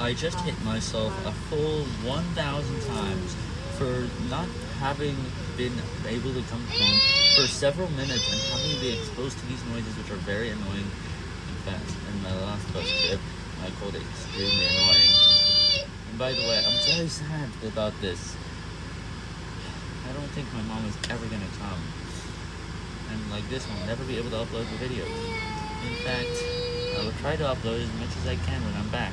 I just hit myself a full 1,000 times for not having been able to come home for several minutes and having to be exposed to these noises which are very annoying. In fact, in my last bus trip, I called it extremely annoying. And by the way, I'm very sad about this. I don't think my mom is ever gonna come. And like this, I'll never be able to upload the videos. In fact, I will try to upload as much as I can when I'm back.